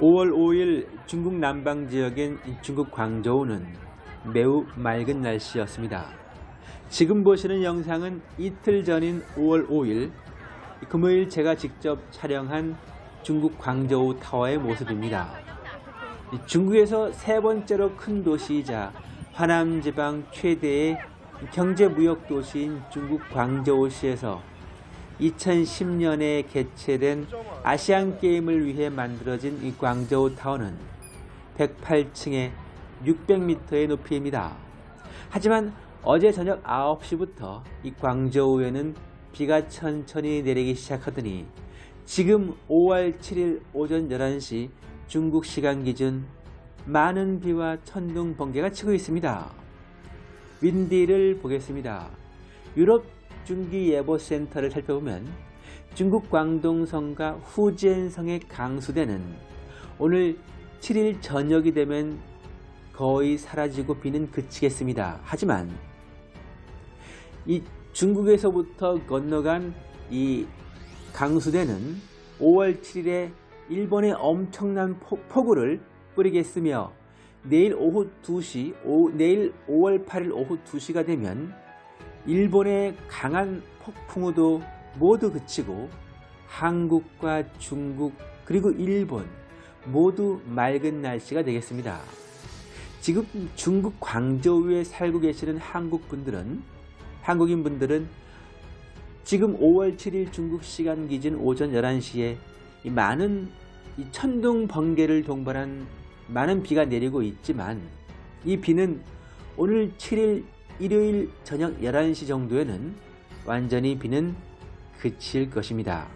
5월 5일 중국 남방 지역인 중국 광저우는 매우 맑은 날씨였습니다. 지금 보시는 영상은 이틀 전인 5월 5일 금요일 제가 직접 촬영한 중국 광저우 타워의 모습입니다. 중국에서 세 번째로 큰 도시이자 화남 지방 최대의 경제 무역 도시인 중국 광저우시에서 2010년에 개최된 아시안 게임을 위해 만들어진 이 광저우 타워는 108층에 600m의 높이입니다. 하지만 어제 저녁 9시부터 이 광저우에는 비가 천천히 내리기 시작하더니 지금 5월 7일 오전 11시 중국 시간 기준 많은 비와 천둥 번개가 치고 있습니다. 윈디를 보겠습니다. 유럽 중기예보센터를 살펴보면 중국 광동성과 후지엔성의 강수대는 오늘 7일 저녁이 되면 거의 사라지고 비는 그치겠습니다. 하지만 이 중국에서부터 건너간 이 강수대는 5월 7일에 일본의 엄청난 폭우를 뿌리겠으며 내일 오후 2시, 오, 내일 5월 8일 오후 2시가 되면 일본의 강한 폭풍우도 모두 그치고 한국과 중국 그리고 일본 모두 맑은 날씨가 되겠습니다. 지금 중국 광저우에 살고 계시는 한국 분들은 한국인 분들은 지금 5월 7일 중국 시간 기준 오전 11시에 많은 천둥 번개를 동반한 많은 비가 내리고 있지만 이 비는 오늘 7일 일요일 저녁 11시 정도에는 완전히 비는 그칠 것입니다.